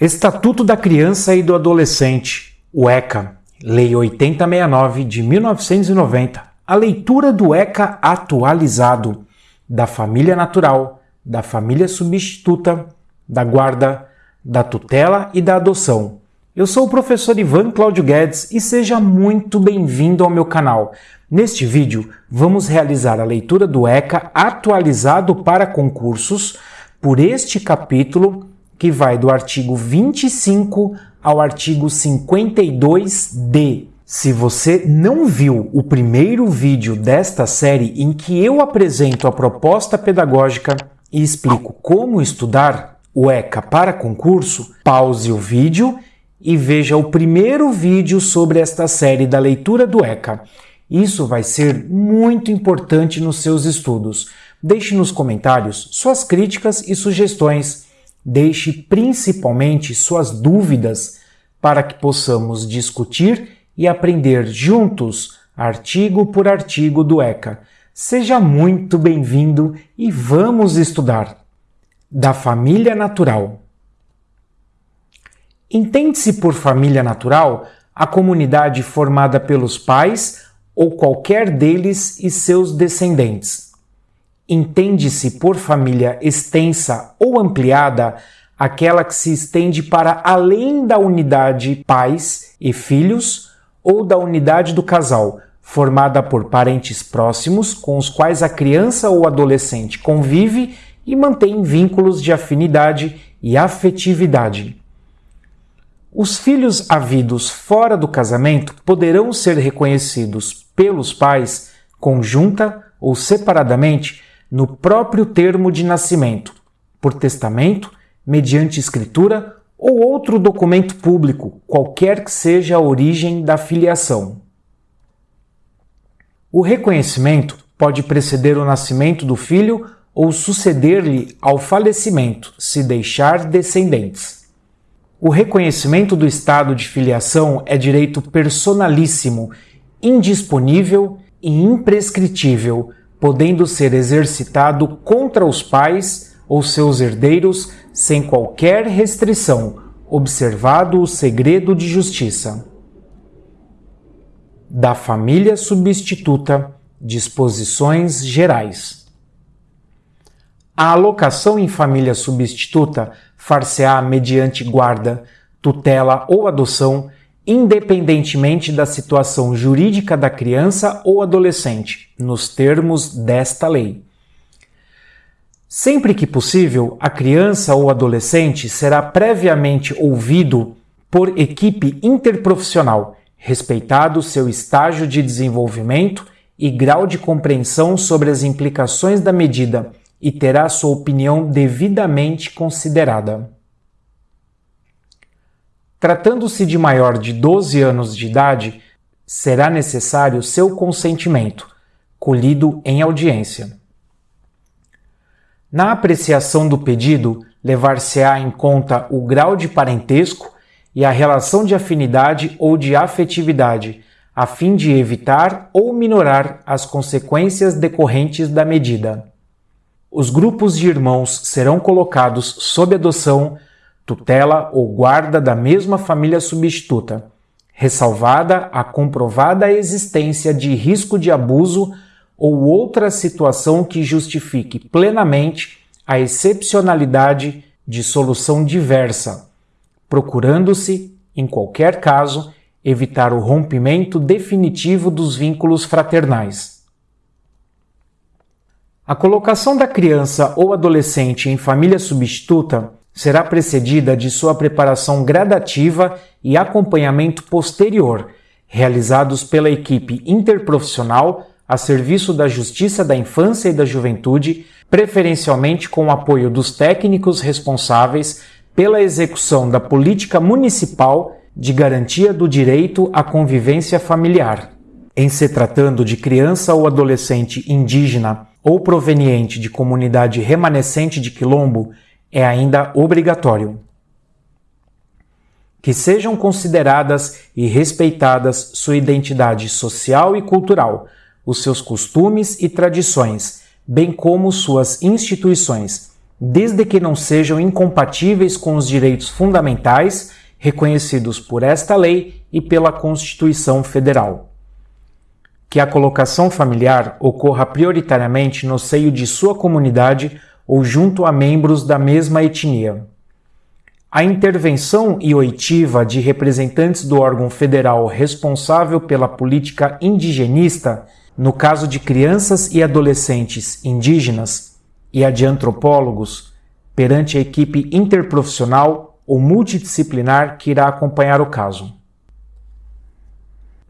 Estatuto da Criança e do Adolescente, o ECA, Lei 8069 de 1990, a leitura do ECA atualizado, da família natural, da família substituta, da guarda, da tutela e da adoção. Eu sou o professor Ivan Cláudio Guedes e seja muito bem-vindo ao meu canal. Neste vídeo, vamos realizar a leitura do ECA atualizado para concursos por este capítulo que vai do artigo 25 ao artigo 52D. Se você não viu o primeiro vídeo desta série em que eu apresento a proposta pedagógica e explico como estudar o ECA para concurso, pause o vídeo e veja o primeiro vídeo sobre esta série da leitura do ECA. Isso vai ser muito importante nos seus estudos. Deixe nos comentários suas críticas e sugestões Deixe principalmente suas dúvidas para que possamos discutir e aprender juntos, artigo por artigo do ECA. Seja muito bem-vindo e vamos estudar. Da família natural. Entende-se por família natural a comunidade formada pelos pais ou qualquer deles e seus descendentes entende-se por família extensa ou ampliada aquela que se estende para além da unidade pais e filhos ou da unidade do casal, formada por parentes próximos com os quais a criança ou adolescente convive e mantém vínculos de afinidade e afetividade. Os filhos havidos fora do casamento poderão ser reconhecidos pelos pais, conjunta ou separadamente, no próprio termo de nascimento, por testamento, mediante escritura ou outro documento público, qualquer que seja a origem da filiação. O reconhecimento pode preceder o nascimento do filho ou suceder-lhe ao falecimento, se deixar descendentes. O reconhecimento do estado de filiação é direito personalíssimo, indisponível e imprescritível podendo ser exercitado contra os pais ou seus herdeiros sem qualquer restrição, observado o segredo de justiça. Da família substituta, disposições gerais. A alocação em família substituta far-se-á mediante guarda, tutela ou adoção independentemente da situação jurídica da criança ou adolescente, nos termos desta lei. Sempre que possível, a criança ou adolescente será previamente ouvido por equipe interprofissional, respeitado seu estágio de desenvolvimento e grau de compreensão sobre as implicações da medida e terá sua opinião devidamente considerada. Tratando-se de maior de 12 anos de idade, será necessário seu consentimento, colhido em audiência. Na apreciação do pedido, levar-se-á em conta o grau de parentesco e a relação de afinidade ou de afetividade, a fim de evitar ou minorar as consequências decorrentes da medida. Os grupos de irmãos serão colocados sob adoção tutela ou guarda da mesma família substituta, ressalvada a comprovada existência de risco de abuso ou outra situação que justifique plenamente a excepcionalidade de solução diversa, procurando-se, em qualquer caso, evitar o rompimento definitivo dos vínculos fraternais. A colocação da criança ou adolescente em família substituta será precedida de sua preparação gradativa e acompanhamento posterior, realizados pela equipe interprofissional a serviço da Justiça da Infância e da Juventude, preferencialmente com o apoio dos técnicos responsáveis pela execução da política municipal de garantia do direito à convivência familiar. Em se tratando de criança ou adolescente indígena ou proveniente de comunidade remanescente de quilombo é ainda obrigatório. Que sejam consideradas e respeitadas sua identidade social e cultural, os seus costumes e tradições, bem como suas instituições, desde que não sejam incompatíveis com os direitos fundamentais reconhecidos por esta lei e pela Constituição Federal. Que a colocação familiar ocorra prioritariamente no seio de sua comunidade ou junto a membros da mesma etnia. A intervenção e oitiva de representantes do órgão federal responsável pela política indigenista, no caso de crianças e adolescentes indígenas, e a de antropólogos, perante a equipe interprofissional ou multidisciplinar que irá acompanhar o caso.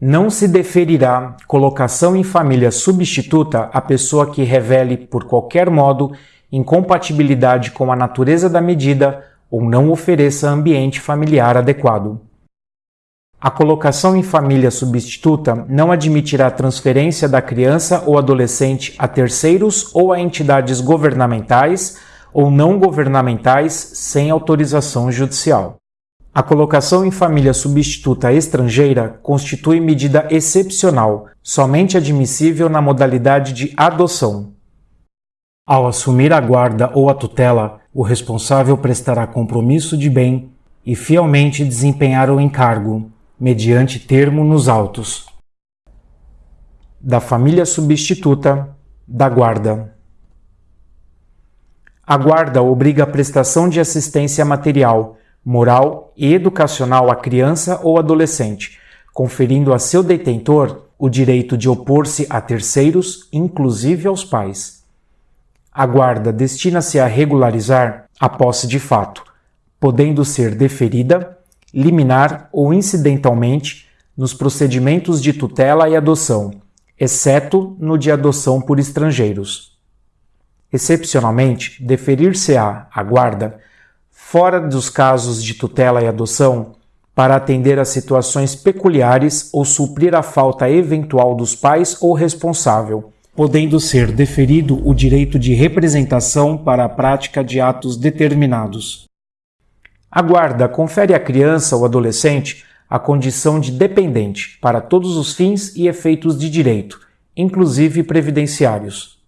Não se deferirá colocação em família substituta a pessoa que revele, por qualquer modo, incompatibilidade com a natureza da medida ou não ofereça ambiente familiar adequado. A colocação em família substituta não admitirá transferência da criança ou adolescente a terceiros ou a entidades governamentais ou não governamentais sem autorização judicial. A colocação em família substituta estrangeira constitui medida excepcional, somente admissível na modalidade de adoção. Ao assumir a guarda ou a tutela, o responsável prestará compromisso de bem e fielmente desempenhar o encargo, mediante termo nos autos. Da família substituta, da guarda. A guarda obriga a prestação de assistência material, moral e educacional à criança ou adolescente, conferindo a seu detentor o direito de opor-se a terceiros, inclusive aos pais. A guarda destina-se a regularizar a posse de fato, podendo ser deferida, liminar ou incidentalmente nos procedimentos de tutela e adoção, exceto no de adoção por estrangeiros. Excepcionalmente, deferir-se-á a guarda fora dos casos de tutela e adoção para atender a situações peculiares ou suprir a falta eventual dos pais ou responsável podendo ser deferido o direito de representação para a prática de atos determinados. A guarda confere à criança ou adolescente a condição de dependente para todos os fins e efeitos de direito, inclusive previdenciários.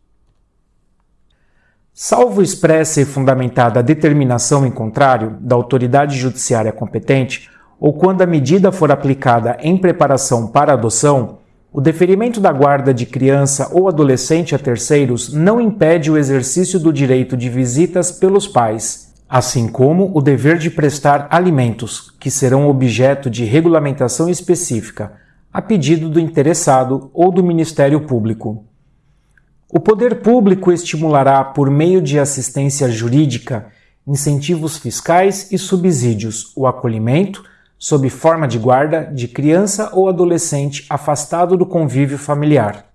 Salvo expressa e fundamentada a determinação em contrário da autoridade judiciária competente, ou quando a medida for aplicada em preparação para adoção, o deferimento da guarda de criança ou adolescente a terceiros não impede o exercício do direito de visitas pelos pais, assim como o dever de prestar alimentos, que serão objeto de regulamentação específica, a pedido do interessado ou do Ministério Público. O poder público estimulará, por meio de assistência jurídica, incentivos fiscais e subsídios, o acolhimento sob forma de guarda de criança ou adolescente afastado do convívio familiar.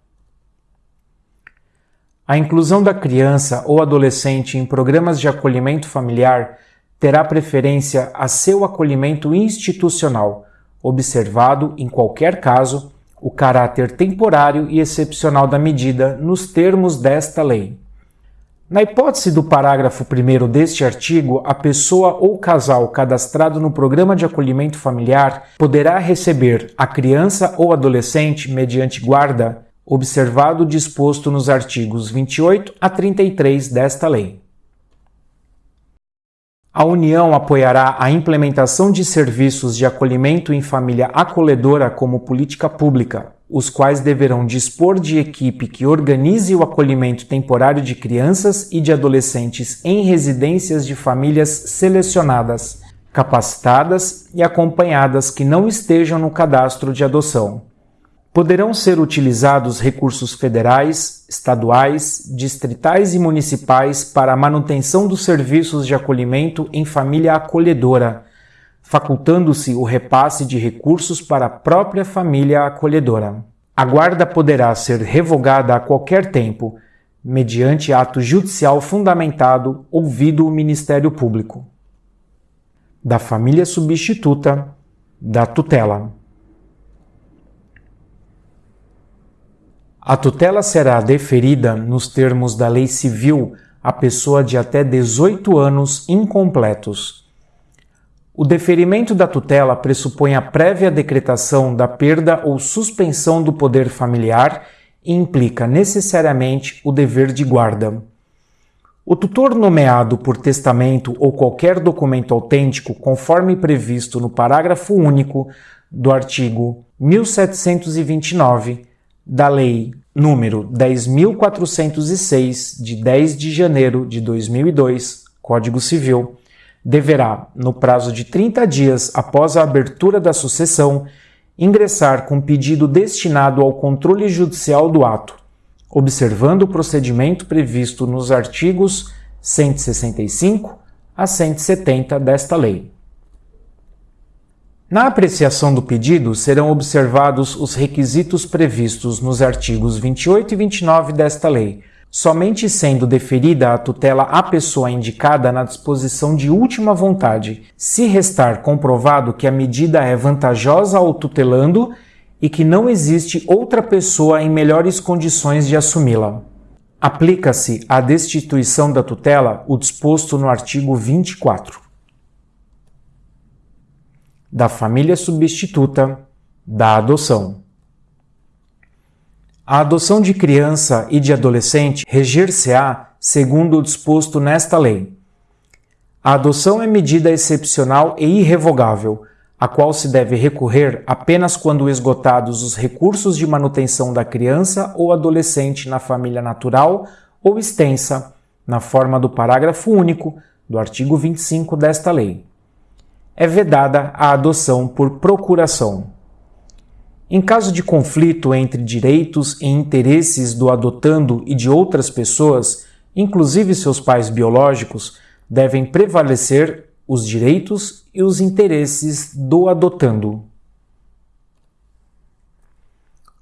A inclusão da criança ou adolescente em programas de acolhimento familiar terá preferência a seu acolhimento institucional, observado, em qualquer caso, o caráter temporário e excepcional da medida nos termos desta lei. Na hipótese do parágrafo 1 deste artigo, a pessoa ou casal cadastrado no programa de acolhimento familiar poderá receber a criança ou adolescente mediante guarda, observado o disposto nos artigos 28 a 33 desta lei. A União apoiará a implementação de serviços de acolhimento em família acolhedora como política pública, os quais deverão dispor de equipe que organize o acolhimento temporário de crianças e de adolescentes em residências de famílias selecionadas, capacitadas e acompanhadas que não estejam no cadastro de adoção. Poderão ser utilizados recursos federais, estaduais, distritais e municipais para a manutenção dos serviços de acolhimento em família acolhedora facultando-se o repasse de recursos para a própria família acolhedora. A guarda poderá ser revogada a qualquer tempo, mediante ato judicial fundamentado, ouvido o Ministério Público. Da família substituta, da tutela. A tutela será deferida nos termos da Lei Civil à pessoa de até 18 anos incompletos o deferimento da tutela pressupõe a prévia decretação da perda ou suspensão do poder familiar e implica necessariamente o dever de guarda. O tutor nomeado por testamento ou qualquer documento autêntico, conforme previsto no parágrafo único do artigo 1729 da Lei número 10.406, de 10 de janeiro de 2002, Código Civil, deverá, no prazo de 30 dias após a abertura da sucessão, ingressar com pedido destinado ao controle judicial do ato, observando o procedimento previsto nos artigos 165 a 170 desta lei. Na apreciação do pedido serão observados os requisitos previstos nos artigos 28 e 29 desta lei, somente sendo deferida a tutela à pessoa indicada na disposição de última vontade, se restar comprovado que a medida é vantajosa ao tutelando e que não existe outra pessoa em melhores condições de assumi-la. Aplica-se à destituição da tutela o disposto no artigo 24. Da família substituta da adoção. A adoção de criança e de adolescente reger-se-á segundo o disposto nesta lei. A adoção é medida excepcional e irrevogável, a qual se deve recorrer apenas quando esgotados os recursos de manutenção da criança ou adolescente na família natural ou extensa, na forma do parágrafo único do artigo 25 desta lei. É vedada a adoção por procuração. Em caso de conflito entre direitos e interesses do adotando e de outras pessoas, inclusive seus pais biológicos, devem prevalecer os direitos e os interesses do adotando.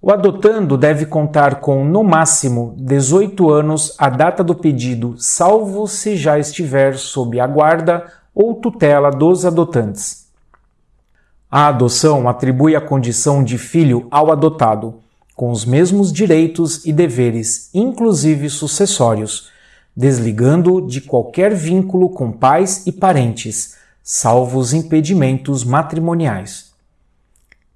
O adotando deve contar com, no máximo, 18 anos à data do pedido, salvo se já estiver sob a guarda ou tutela dos adotantes. A adoção atribui a condição de filho ao adotado, com os mesmos direitos e deveres, inclusive sucessórios, desligando de qualquer vínculo com pais e parentes, salvo os impedimentos matrimoniais.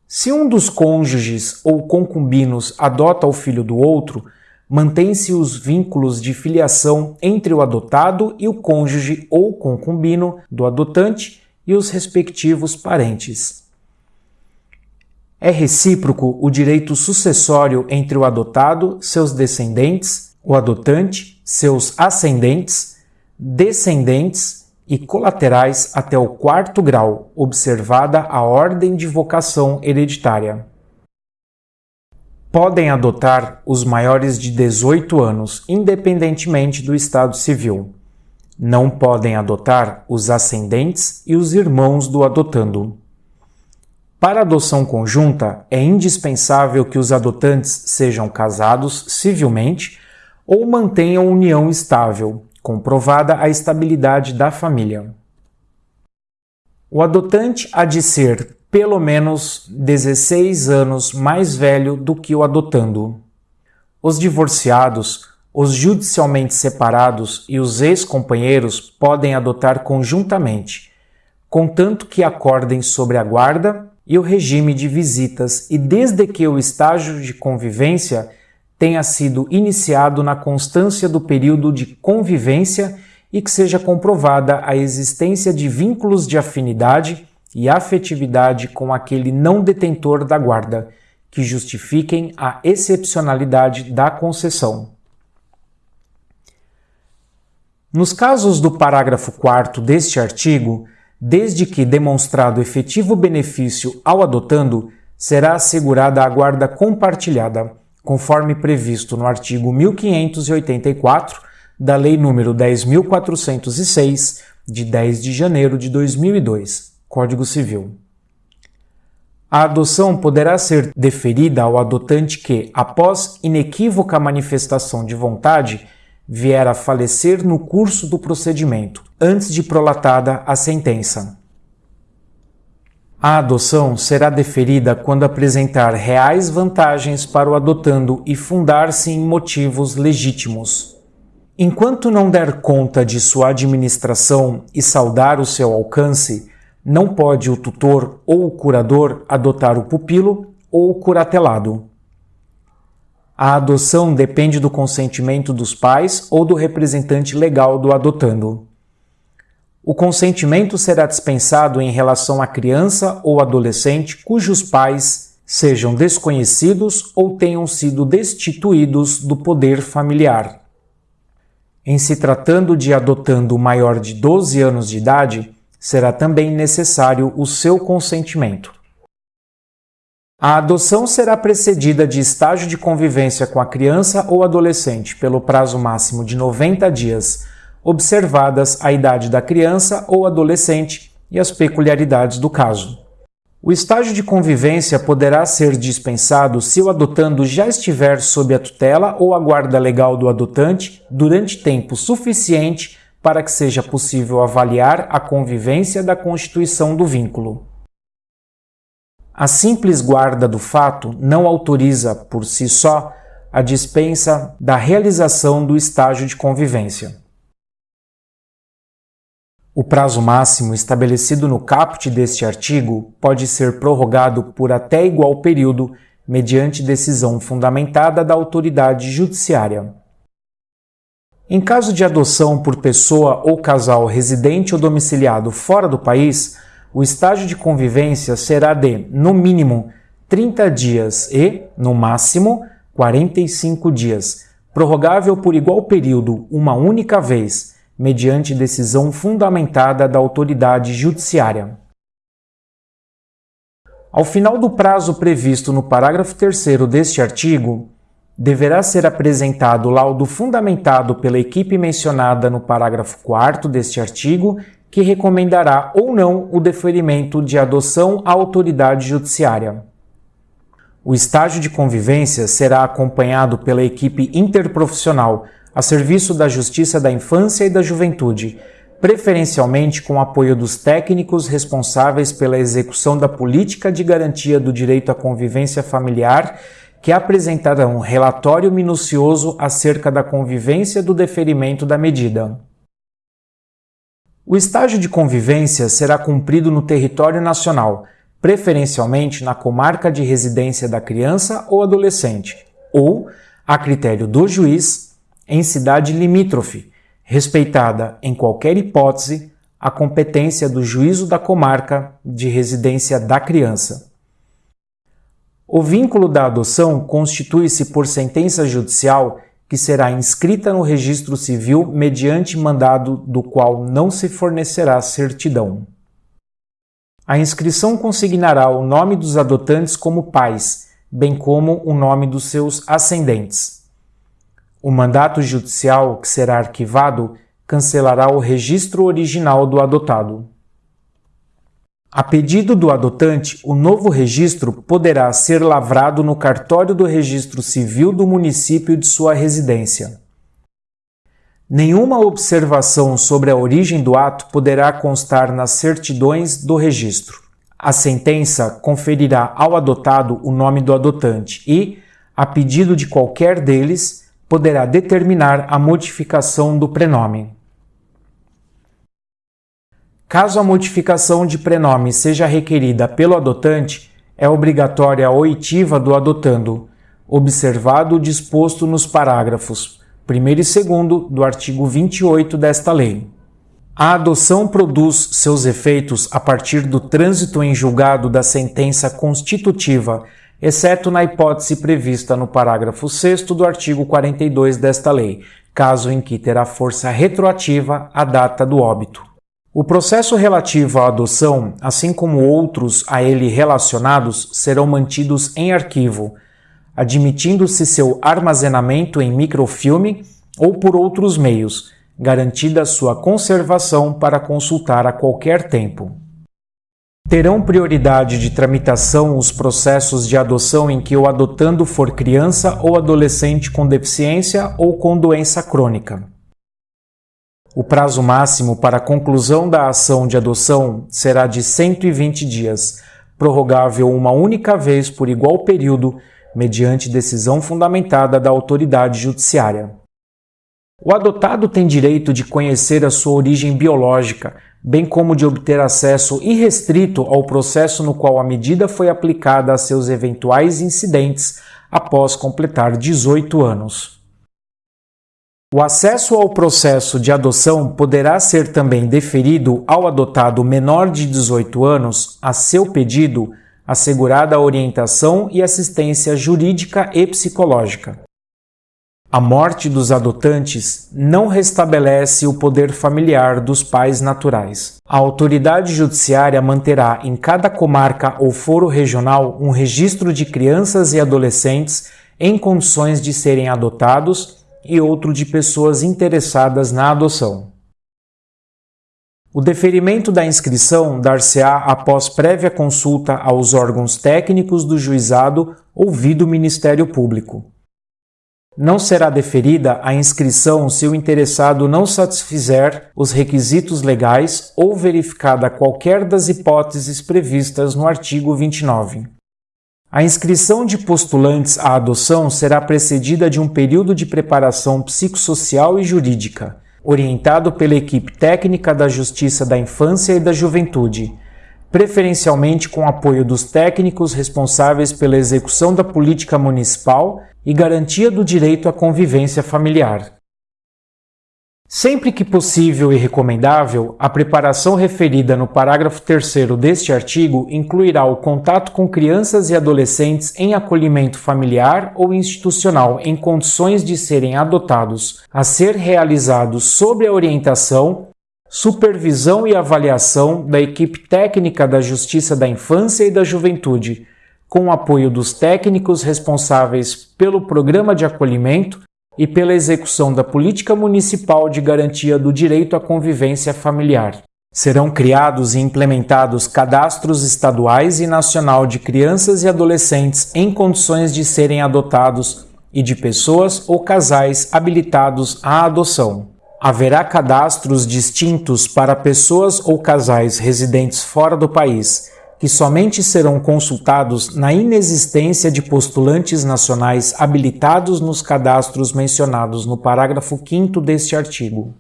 Se um dos cônjuges ou concubinos adota o filho do outro, mantém-se os vínculos de filiação entre o adotado e o cônjuge ou concubino do adotante e os respectivos parentes. É recíproco o direito sucessório entre o adotado, seus descendentes, o adotante seus ascendentes, descendentes e colaterais até o quarto grau, observada a ordem de vocação hereditária. Podem adotar os maiores de 18 anos, independentemente do estado civil. Não podem adotar os ascendentes e os irmãos do adotando. Para adoção conjunta, é indispensável que os adotantes sejam casados civilmente ou mantenham união estável, comprovada a estabilidade da família. O adotante há de ser pelo menos 16 anos mais velho do que o adotando. Os divorciados, os judicialmente separados e os ex-companheiros podem adotar conjuntamente, contanto que acordem sobre a guarda e o regime de visitas e desde que o estágio de convivência tenha sido iniciado na constância do período de convivência e que seja comprovada a existência de vínculos de afinidade e afetividade com aquele não detentor da guarda, que justifiquem a excepcionalidade da concessão. Nos casos do parágrafo 4 deste artigo, desde que demonstrado efetivo benefício ao adotando, será assegurada a guarda compartilhada, conforme previsto no artigo 1584 da Lei nº 10.406, de 10 de janeiro de 2002, Código Civil. A adoção poderá ser deferida ao adotante que, após inequívoca manifestação de vontade, vier a falecer no curso do procedimento, antes de prolatada a sentença. A adoção será deferida quando apresentar reais vantagens para o adotando e fundar-se em motivos legítimos. Enquanto não der conta de sua administração e saudar o seu alcance, não pode o tutor ou o curador adotar o pupilo ou o curatelado. A adoção depende do consentimento dos pais ou do representante legal do adotando. O consentimento será dispensado em relação à criança ou adolescente cujos pais sejam desconhecidos ou tenham sido destituídos do poder familiar. Em se tratando de adotando maior de 12 anos de idade, será também necessário o seu consentimento. A adoção será precedida de estágio de convivência com a criança ou adolescente pelo prazo máximo de 90 dias, observadas a idade da criança ou adolescente e as peculiaridades do caso. O estágio de convivência poderá ser dispensado se o adotando já estiver sob a tutela ou a guarda legal do adotante durante tempo suficiente para que seja possível avaliar a convivência da constituição do vínculo. A simples guarda do fato não autoriza, por si só, a dispensa da realização do estágio de convivência. O prazo máximo estabelecido no caput deste artigo pode ser prorrogado por até igual período mediante decisão fundamentada da autoridade judiciária. Em caso de adoção por pessoa ou casal residente ou domiciliado fora do país, o estágio de convivência será de, no mínimo, 30 dias e, no máximo, 45 dias, prorrogável por igual período uma única vez, mediante decisão fundamentada da autoridade judiciária. Ao final do prazo previsto no parágrafo 3 deste artigo, deverá ser apresentado o laudo fundamentado pela equipe mencionada no parágrafo 4 deste artigo que recomendará ou não o deferimento de adoção à autoridade judiciária. O estágio de convivência será acompanhado pela equipe interprofissional a serviço da Justiça da Infância e da Juventude, preferencialmente com apoio dos técnicos responsáveis pela execução da política de garantia do direito à convivência familiar, que apresentarão relatório minucioso acerca da convivência do deferimento da medida. O estágio de convivência será cumprido no território nacional, preferencialmente na comarca de residência da criança ou adolescente, ou, a critério do juiz, em cidade limítrofe, respeitada, em qualquer hipótese, a competência do juízo da comarca de residência da criança. O vínculo da adoção constitui-se por sentença judicial que será inscrita no registro civil mediante mandado do qual não se fornecerá certidão. A inscrição consignará o nome dos adotantes como pais, bem como o nome dos seus ascendentes. O mandato judicial que será arquivado cancelará o registro original do adotado. A pedido do adotante, o novo registro poderá ser lavrado no cartório do registro civil do município de sua residência. Nenhuma observação sobre a origem do ato poderá constar nas certidões do registro. A sentença conferirá ao adotado o nome do adotante e, a pedido de qualquer deles, poderá determinar a modificação do prenome. Caso a modificação de prenome seja requerida pelo adotante, é obrigatória a oitiva do adotando, observado o disposto nos parágrafos 1 e 2 do artigo 28 desta lei. A adoção produz seus efeitos a partir do trânsito em julgado da sentença constitutiva, exceto na hipótese prevista no parágrafo 6 do artigo 42 desta lei, caso em que terá força retroativa a data do óbito. O processo relativo à adoção, assim como outros a ele relacionados, serão mantidos em arquivo, admitindo-se seu armazenamento em microfilme ou por outros meios, garantida sua conservação para consultar a qualquer tempo. Terão prioridade de tramitação os processos de adoção em que o adotando for criança ou adolescente com deficiência ou com doença crônica. O prazo máximo para a conclusão da ação de adoção será de 120 dias, prorrogável uma única vez por igual período, mediante decisão fundamentada da autoridade judiciária. O adotado tem direito de conhecer a sua origem biológica, bem como de obter acesso irrestrito ao processo no qual a medida foi aplicada a seus eventuais incidentes, após completar 18 anos. O acesso ao processo de adoção poderá ser também deferido ao adotado menor de 18 anos, a seu pedido, assegurada a orientação e assistência jurídica e psicológica. A morte dos adotantes não restabelece o poder familiar dos pais naturais. A autoridade judiciária manterá em cada comarca ou foro regional um registro de crianças e adolescentes em condições de serem adotados e outro de pessoas interessadas na adoção. O deferimento da inscrição dar-se-á após prévia consulta aos órgãos técnicos do juizado ouvido o Ministério Público. Não será deferida a inscrição se o interessado não satisfizer os requisitos legais ou verificada qualquer das hipóteses previstas no artigo 29. A inscrição de postulantes à adoção será precedida de um período de preparação psicossocial e jurídica, orientado pela equipe técnica da Justiça da Infância e da Juventude, preferencialmente com apoio dos técnicos responsáveis pela execução da política municipal e garantia do direito à convivência familiar. Sempre que possível e recomendável, a preparação referida no parágrafo 3 deste artigo incluirá o contato com crianças e adolescentes em acolhimento familiar ou institucional em condições de serem adotados, a ser realizado sob a orientação, supervisão e avaliação da equipe técnica da Justiça da Infância e da Juventude, com o apoio dos técnicos responsáveis pelo programa de acolhimento e pela execução da política municipal de garantia do direito à convivência familiar. Serão criados e implementados cadastros estaduais e nacional de crianças e adolescentes em condições de serem adotados e de pessoas ou casais habilitados à adoção. Haverá cadastros distintos para pessoas ou casais residentes fora do país que somente serão consultados na inexistência de postulantes nacionais habilitados nos cadastros mencionados no parágrafo 5 deste artigo.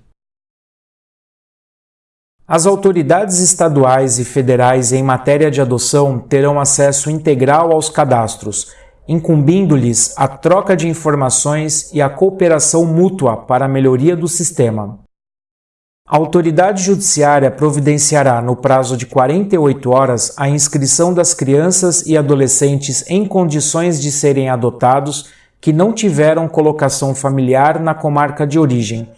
As autoridades estaduais e federais em matéria de adoção terão acesso integral aos cadastros, incumbindo-lhes a troca de informações e a cooperação mútua para a melhoria do sistema. A autoridade judiciária providenciará, no prazo de 48 horas, a inscrição das crianças e adolescentes em condições de serem adotados que não tiveram colocação familiar na comarca de origem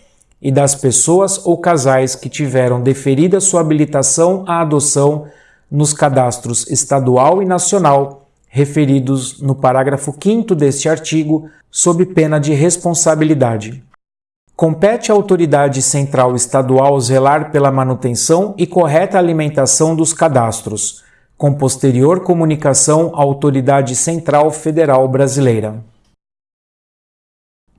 e das pessoas ou casais que tiveram deferida sua habilitação à adoção nos cadastros estadual e nacional referidos no parágrafo 5 deste artigo, sob pena de responsabilidade. Compete à autoridade central estadual zelar pela manutenção e correta alimentação dos cadastros, com posterior comunicação à autoridade central federal brasileira.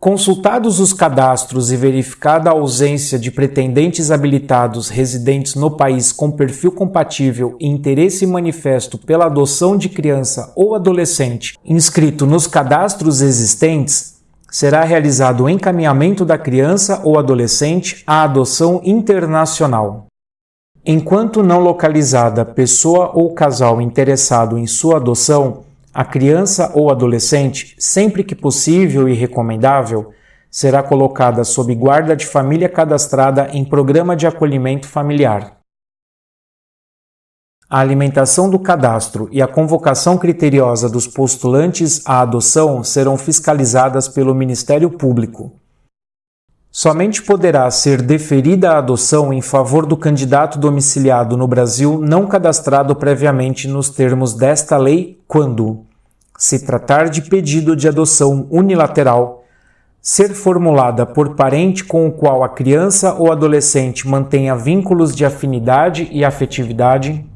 Consultados os cadastros e verificada a ausência de pretendentes habilitados residentes no país com perfil compatível e interesse manifesto pela adoção de criança ou adolescente inscrito nos cadastros existentes, será realizado o encaminhamento da criança ou adolescente à adoção internacional. Enquanto não localizada pessoa ou casal interessado em sua adoção, a criança ou adolescente, sempre que possível e recomendável, será colocada sob guarda de família cadastrada em programa de acolhimento familiar a alimentação do cadastro e a convocação criteriosa dos postulantes à adoção serão fiscalizadas pelo Ministério Público. Somente poderá ser deferida a adoção em favor do candidato domiciliado no Brasil não cadastrado previamente nos termos desta lei quando se tratar de pedido de adoção unilateral, ser formulada por parente com o qual a criança ou adolescente mantenha vínculos de afinidade e afetividade,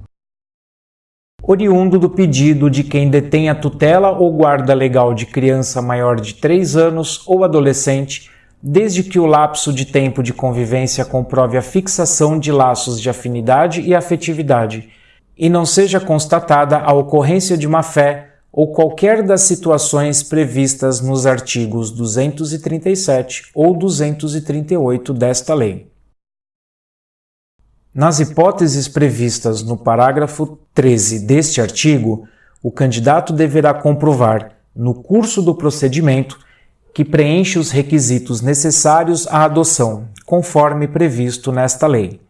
oriundo do pedido de quem detém a tutela ou guarda legal de criança maior de 3 anos ou adolescente, desde que o lapso de tempo de convivência comprove a fixação de laços de afinidade e afetividade, e não seja constatada a ocorrência de má fé ou qualquer das situações previstas nos artigos 237 ou 238 desta lei. Nas hipóteses previstas no parágrafo 13 deste artigo, o candidato deverá comprovar, no curso do procedimento, que preenche os requisitos necessários à adoção, conforme previsto nesta lei.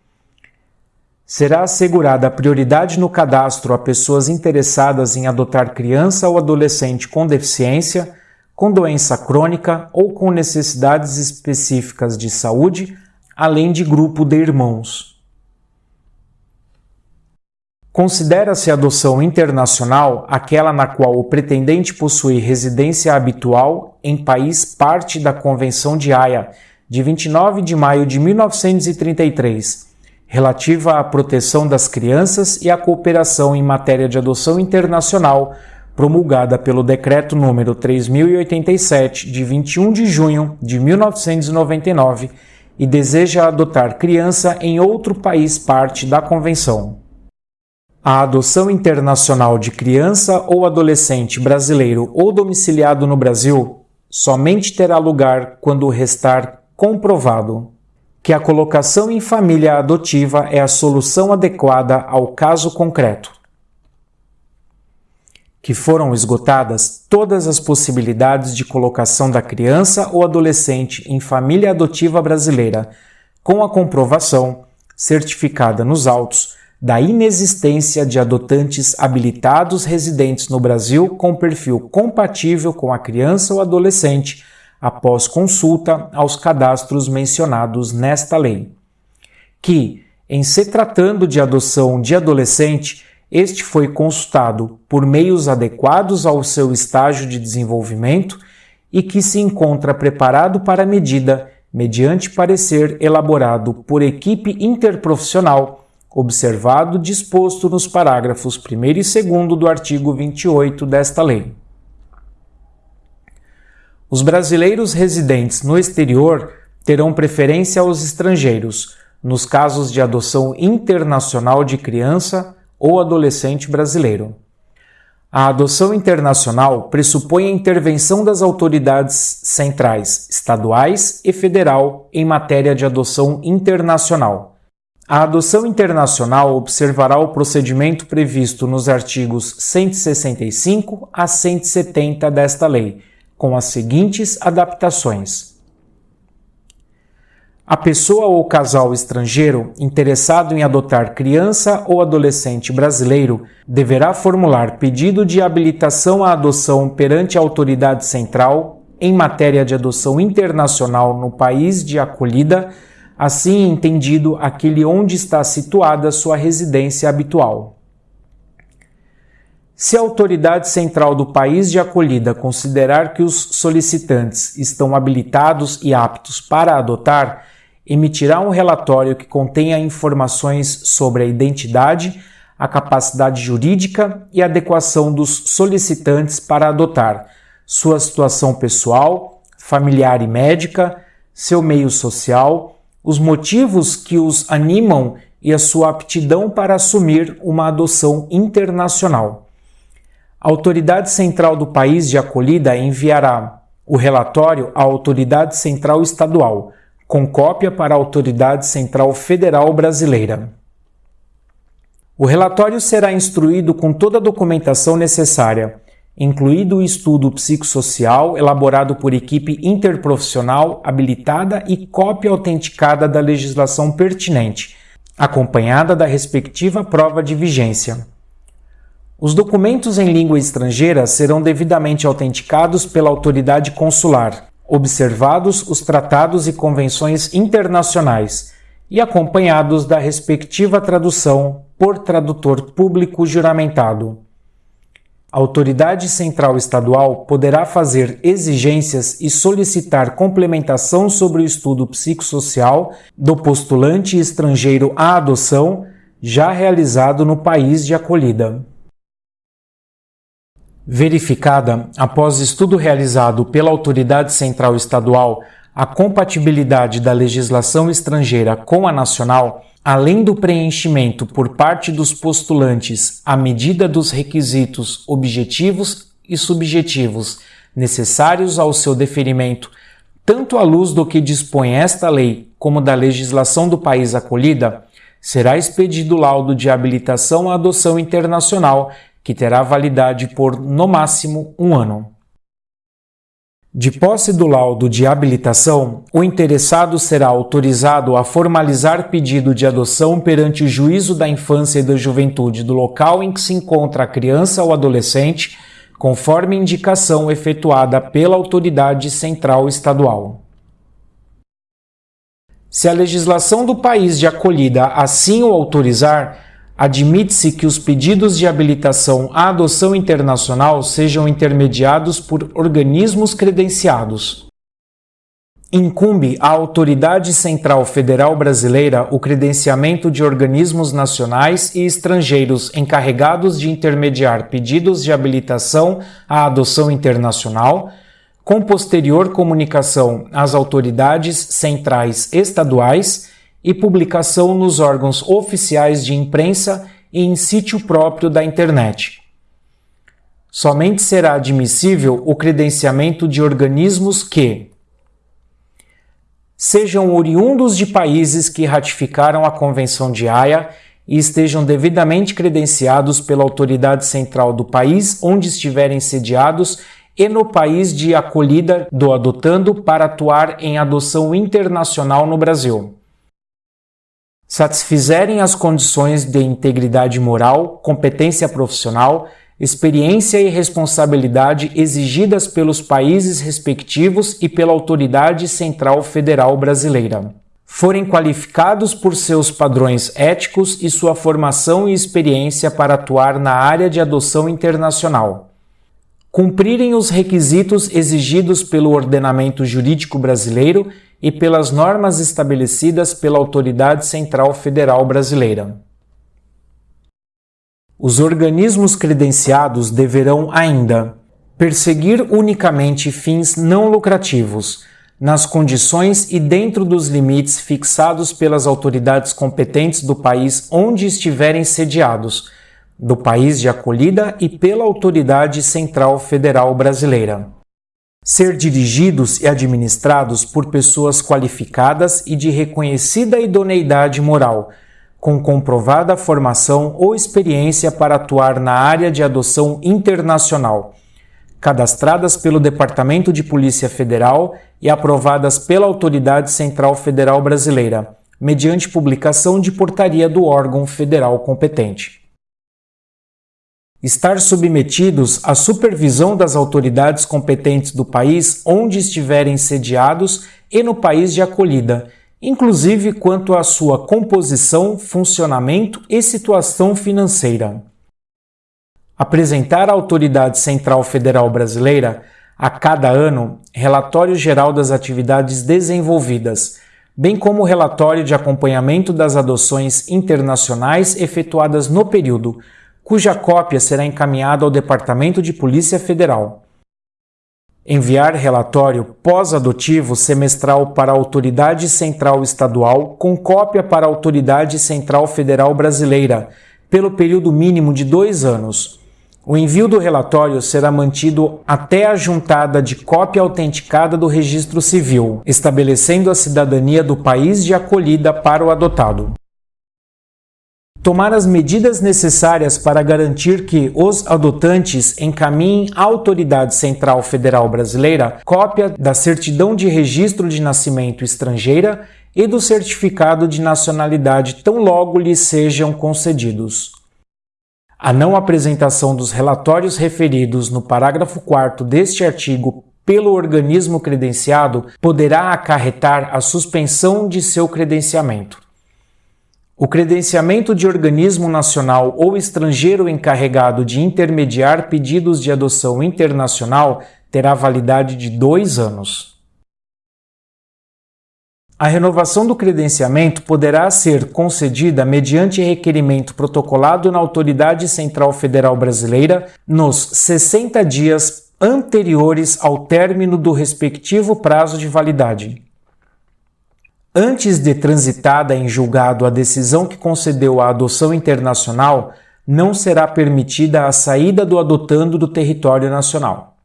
Será assegurada prioridade no cadastro a pessoas interessadas em adotar criança ou adolescente com deficiência, com doença crônica ou com necessidades específicas de saúde, além de grupo de irmãos. Considera-se adoção internacional aquela na qual o pretendente possui residência habitual em país parte da Convenção de Haia, de 29 de maio de 1933, relativa à proteção das crianças e à cooperação em matéria de adoção internacional, promulgada pelo Decreto número 3087 de 21 de junho de 1999, e deseja adotar criança em outro país parte da convenção. A adoção internacional de criança ou adolescente brasileiro ou domiciliado no Brasil somente terá lugar quando restar comprovado que a colocação em família adotiva é a solução adequada ao caso concreto. Que foram esgotadas todas as possibilidades de colocação da criança ou adolescente em família adotiva brasileira, com a comprovação, certificada nos autos, da inexistência de adotantes habilitados residentes no Brasil com perfil compatível com a criança ou adolescente, após consulta aos cadastros mencionados nesta lei. Que, em se tratando de adoção de adolescente, este foi consultado por meios adequados ao seu estágio de desenvolvimento e que se encontra preparado para a medida mediante parecer elaborado por equipe interprofissional observado disposto nos parágrafos 1 e 2 do artigo 28 desta lei. Os brasileiros residentes no exterior terão preferência aos estrangeiros, nos casos de adoção internacional de criança ou adolescente brasileiro. A adoção internacional pressupõe a intervenção das autoridades centrais, estaduais e federal em matéria de adoção internacional a adoção internacional observará o procedimento previsto nos artigos 165 a 170 desta lei, com as seguintes adaptações. A pessoa ou casal estrangeiro interessado em adotar criança ou adolescente brasileiro deverá formular pedido de habilitação à adoção perante a autoridade central em matéria de adoção internacional no país de acolhida assim entendido aquele onde está situada sua residência habitual. Se a autoridade central do país de acolhida considerar que os solicitantes estão habilitados e aptos para adotar, emitirá um relatório que contenha informações sobre a identidade, a capacidade jurídica e adequação dos solicitantes para adotar, sua situação pessoal, familiar e médica, seu meio social, os motivos que os animam e a sua aptidão para assumir uma adoção internacional. A autoridade central do país de acolhida enviará o relatório à autoridade central estadual, com cópia para a autoridade central federal brasileira. O relatório será instruído com toda a documentação necessária incluído o estudo psicossocial elaborado por equipe interprofissional habilitada e cópia autenticada da legislação pertinente, acompanhada da respectiva prova de vigência. Os documentos em língua estrangeira serão devidamente autenticados pela autoridade consular, observados os tratados e convenções internacionais e acompanhados da respectiva tradução por tradutor público juramentado. Autoridade central estadual poderá fazer exigências e solicitar complementação sobre o estudo psicossocial do postulante estrangeiro à adoção já realizado no país de acolhida. Verificada, após estudo realizado pela autoridade central estadual, a compatibilidade da legislação estrangeira com a nacional, além do preenchimento por parte dos postulantes à medida dos requisitos objetivos e subjetivos necessários ao seu deferimento, tanto à luz do que dispõe esta lei como da legislação do país acolhida, será expedido laudo de habilitação à adoção internacional, que terá validade por, no máximo, um ano. De posse do laudo de habilitação, o interessado será autorizado a formalizar pedido de adoção perante o juízo da infância e da juventude do local em que se encontra a criança ou adolescente, conforme indicação efetuada pela autoridade central estadual. Se a legislação do país de acolhida assim o autorizar, admite-se que os pedidos de habilitação à adoção internacional sejam intermediados por organismos credenciados. Incumbe à Autoridade Central Federal Brasileira o credenciamento de organismos nacionais e estrangeiros encarregados de intermediar pedidos de habilitação à adoção internacional, com posterior comunicação às autoridades centrais estaduais e publicação nos órgãos oficiais de imprensa e em sítio próprio da internet. Somente será admissível o credenciamento de organismos que sejam oriundos de países que ratificaram a Convenção de Haia e estejam devidamente credenciados pela autoridade central do país onde estiverem sediados e no país de acolhida do adotando para atuar em adoção internacional no Brasil satisfizerem as condições de integridade moral, competência profissional, experiência e responsabilidade exigidas pelos países respectivos e pela Autoridade Central Federal Brasileira. Forem qualificados por seus padrões éticos e sua formação e experiência para atuar na área de adoção internacional. Cumprirem os requisitos exigidos pelo ordenamento jurídico brasileiro e pelas normas estabelecidas pela Autoridade Central Federal Brasileira. Os organismos credenciados deverão ainda perseguir unicamente fins não lucrativos, nas condições e dentro dos limites fixados pelas autoridades competentes do país onde estiverem sediados, do país de acolhida e pela Autoridade Central Federal Brasileira ser dirigidos e administrados por pessoas qualificadas e de reconhecida idoneidade moral, com comprovada formação ou experiência para atuar na área de adoção internacional, cadastradas pelo Departamento de Polícia Federal e aprovadas pela Autoridade Central Federal Brasileira, mediante publicação de portaria do órgão federal competente estar submetidos à supervisão das autoridades competentes do país onde estiverem sediados e no país de acolhida, inclusive quanto à sua composição, funcionamento e situação financeira. Apresentar à Autoridade Central Federal Brasileira, a cada ano, relatório geral das atividades desenvolvidas, bem como relatório de acompanhamento das adoções internacionais efetuadas no período, cuja cópia será encaminhada ao Departamento de Polícia Federal. Enviar relatório pós-adotivo semestral para a Autoridade Central Estadual com cópia para a Autoridade Central Federal Brasileira, pelo período mínimo de dois anos. O envio do relatório será mantido até a juntada de cópia autenticada do registro civil, estabelecendo a cidadania do país de acolhida para o adotado tomar as medidas necessárias para garantir que os adotantes encaminhem à Autoridade Central Federal Brasileira cópia da certidão de registro de nascimento estrangeira e do certificado de nacionalidade tão logo lhes sejam concedidos. A não apresentação dos relatórios referidos no parágrafo 4 deste artigo pelo organismo credenciado poderá acarretar a suspensão de seu credenciamento. O credenciamento de organismo nacional ou estrangeiro encarregado de intermediar pedidos de adoção internacional terá validade de dois anos. A renovação do credenciamento poderá ser concedida mediante requerimento protocolado na Autoridade Central Federal Brasileira nos 60 dias anteriores ao término do respectivo prazo de validade antes de transitada em julgado a decisão que concedeu a adoção internacional, não será permitida a saída do adotando do território nacional.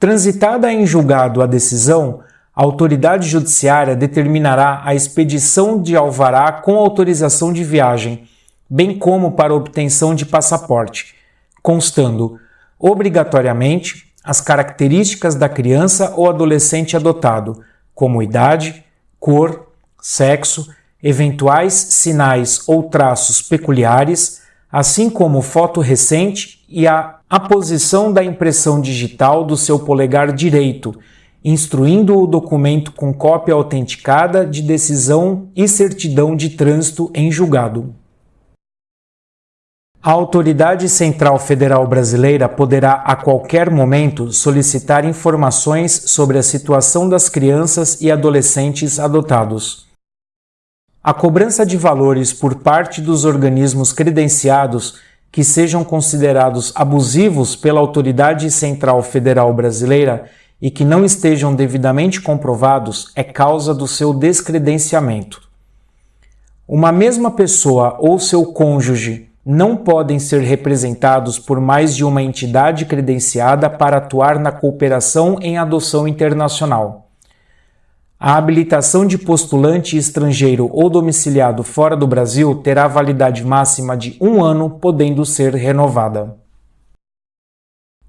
Transitada em julgado a decisão, a autoridade judiciária determinará a expedição de alvará com autorização de viagem, bem como para obtenção de passaporte, constando obrigatoriamente as características da criança ou adolescente adotado, como idade, cor, sexo, eventuais sinais ou traços peculiares, assim como foto recente e a, a posição da impressão digital do seu polegar direito, instruindo o documento com cópia autenticada de decisão e certidão de trânsito em julgado. A Autoridade Central Federal Brasileira poderá a qualquer momento solicitar informações sobre a situação das crianças e adolescentes adotados. A cobrança de valores por parte dos organismos credenciados que sejam considerados abusivos pela Autoridade Central Federal Brasileira e que não estejam devidamente comprovados é causa do seu descredenciamento. Uma mesma pessoa ou seu cônjuge não podem ser representados por mais de uma entidade credenciada para atuar na cooperação em adoção internacional. A habilitação de postulante estrangeiro ou domiciliado fora do Brasil terá validade máxima de um ano, podendo ser renovada.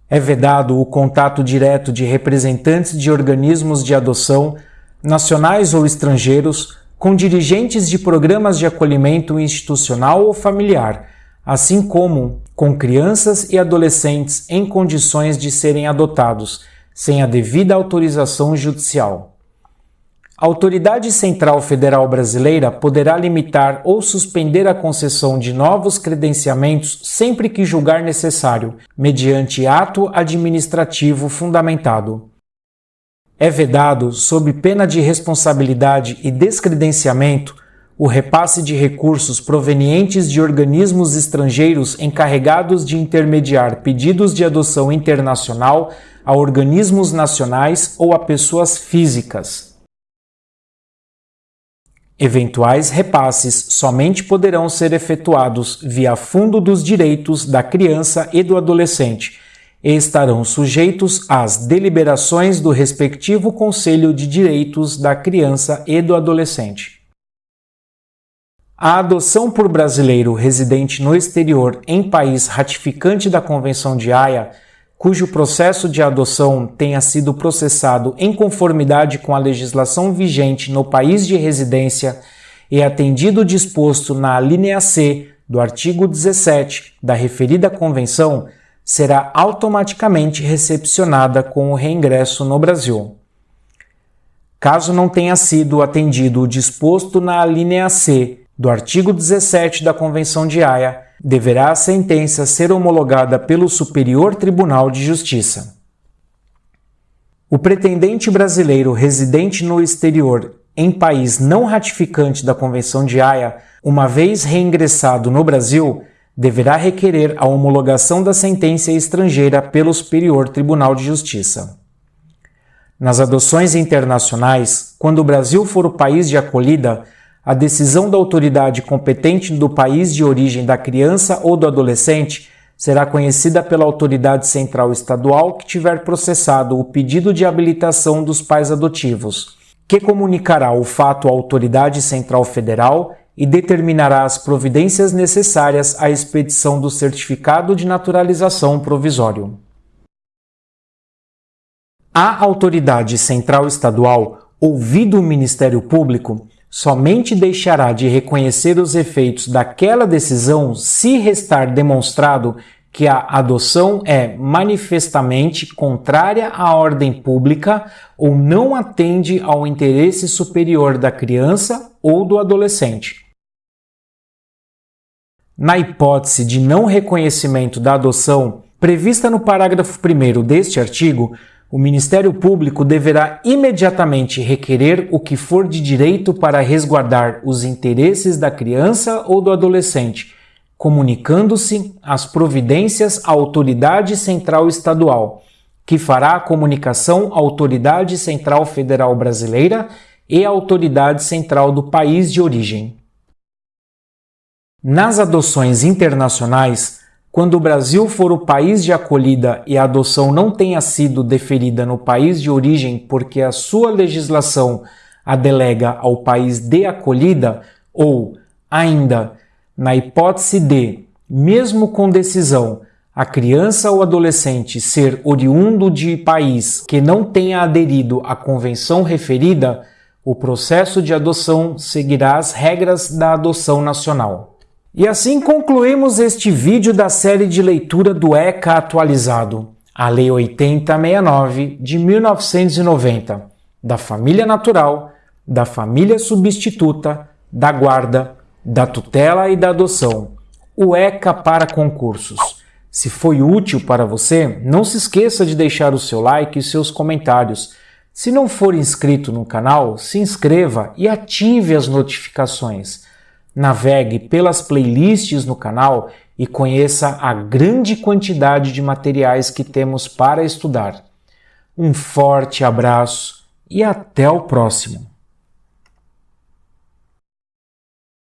É vedado o contato direto de representantes de organismos de adoção, nacionais ou estrangeiros, com dirigentes de programas de acolhimento institucional ou familiar, assim como com crianças e adolescentes em condições de serem adotados, sem a devida autorização judicial. A Autoridade Central Federal Brasileira poderá limitar ou suspender a concessão de novos credenciamentos sempre que julgar necessário, mediante ato administrativo fundamentado. É vedado, sob pena de responsabilidade e descredenciamento, o repasse de recursos provenientes de organismos estrangeiros encarregados de intermediar pedidos de adoção internacional a organismos nacionais ou a pessoas físicas. Eventuais repasses somente poderão ser efetuados via Fundo dos Direitos da Criança e do Adolescente e estarão sujeitos às deliberações do respectivo Conselho de Direitos da Criança e do Adolescente. A adoção por brasileiro residente no exterior em país ratificante da Convenção de Haia cujo processo de adoção tenha sido processado em conformidade com a legislação vigente no país de residência e atendido o disposto na linha C do artigo 17 da referida convenção, será automaticamente recepcionada com o reingresso no Brasil. Caso não tenha sido atendido o disposto na linha C do artigo 17 da Convenção de Haia, deverá a sentença ser homologada pelo Superior Tribunal de Justiça. O pretendente brasileiro residente no exterior em país não ratificante da Convenção de Haia, uma vez reingressado no Brasil, deverá requerer a homologação da sentença estrangeira pelo Superior Tribunal de Justiça. Nas adoções internacionais, quando o Brasil for o país de acolhida, a decisão da autoridade competente do país de origem da criança ou do adolescente será conhecida pela autoridade central estadual que tiver processado o pedido de habilitação dos pais adotivos, que comunicará o fato à autoridade central federal e determinará as providências necessárias à expedição do certificado de naturalização provisório. A autoridade central estadual, ouvido o Ministério Público, somente deixará de reconhecer os efeitos daquela decisão se restar demonstrado que a adoção é manifestamente contrária à ordem pública ou não atende ao interesse superior da criança ou do adolescente. Na hipótese de não reconhecimento da adoção prevista no parágrafo 1 deste artigo, o Ministério Público deverá imediatamente requerer o que for de direito para resguardar os interesses da criança ou do adolescente, comunicando-se as providências à Autoridade Central Estadual, que fará a comunicação à Autoridade Central Federal Brasileira e à Autoridade Central do país de origem. Nas adoções internacionais, quando o Brasil for o país de acolhida e a adoção não tenha sido deferida no país de origem porque a sua legislação a delega ao país de acolhida, ou, ainda, na hipótese de, mesmo com decisão, a criança ou adolescente ser oriundo de país que não tenha aderido à convenção referida, o processo de adoção seguirá as regras da adoção nacional. E assim concluímos este vídeo da série de leitura do ECA atualizado, a Lei 8069 de 1990, da família natural, da família substituta, da guarda, da tutela e da adoção, o ECA para concursos. Se foi útil para você, não se esqueça de deixar o seu like e seus comentários. Se não for inscrito no canal, se inscreva e ative as notificações. Navegue pelas playlists no canal e conheça a grande quantidade de materiais que temos para estudar. Um forte abraço e até o próximo!